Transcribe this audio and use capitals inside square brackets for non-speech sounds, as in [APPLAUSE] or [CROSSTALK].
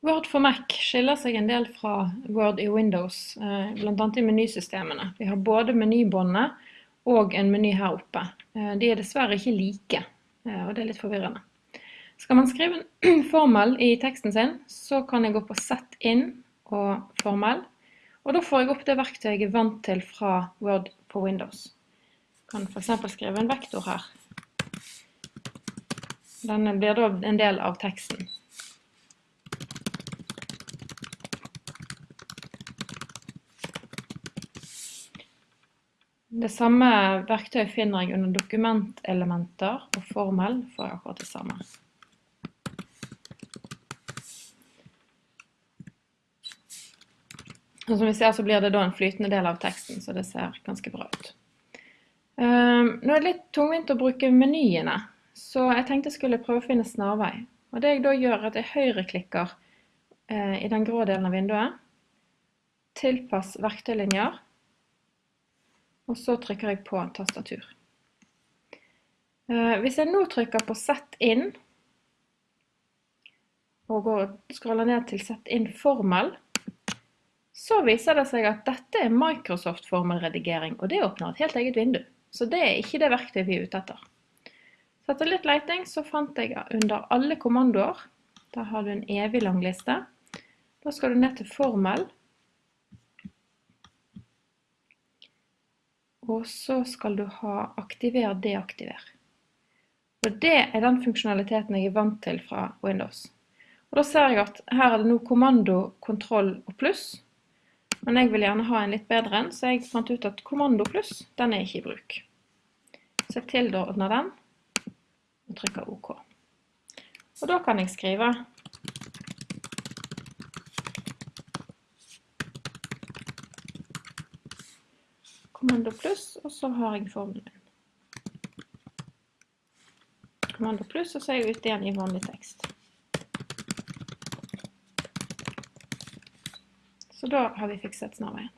Word for Mac skiller seg en del fra Word i Windows, eh, bl.a. i menysystemene. Vi har både menybåndet og en meny her oppe. Eh, de er dessverre ikke like, eh, og det er litt forvirrende. Skal man skrive en [CLEARS THROAT] formel i teksten sin, så kan jeg gå på Sett inn og formel, og da får jeg opp det verktøyet jeg er vant til fra Word på Windows. Jeg kan eksempel skrive en vektor her. Denne blir da en del av teksten. Det samme verktøyet finner jeg under dokumentelementer og formel for akkurat det samme. Og som vi ser så blir det da en flytende del av teksten, så det ser ganske bra ut. Um, nå er det litt tungvint å bruke menyene, så jeg tenkte jeg skulle prøve å finne snarvei. Og det jeg da gjør er at jeg høyreklikker uh, i den grå delen av vinduet, tilpass verktøylinjer, og så trykker jeg på tastatur. Eh, hvis jeg nå trykker på Sett inn, og går, scroller ned til Sett inn formel, så viser det seg at dette er Microsoft formelredigering, og det åpner et helt eget vindu. Så det er ikke det verktøyet vi er ute etter. Så etter litt leiting så fant jeg under alle kommandoer, der har du en evig lang liste. Da skal du ned til formel, Og så skal du ha aktiver, deaktiver. Og det er den funksjonaliteten jeg er vant til fra Windows. Og da ser jeg at her er det nå kommando, kontroll og pluss. Men jeg vil gjerne ha en litt bedre en, så jeg fant ut at kommando pluss, den er ikke i bruk. Så jeg tilordner den, og trykker OK. Og da kan jeg skrive kommando pluss, og så har jeg formelen. Kommando pluss, og så er jeg ute igjen i vanlig tekst. Så da har vi fikset snarveien.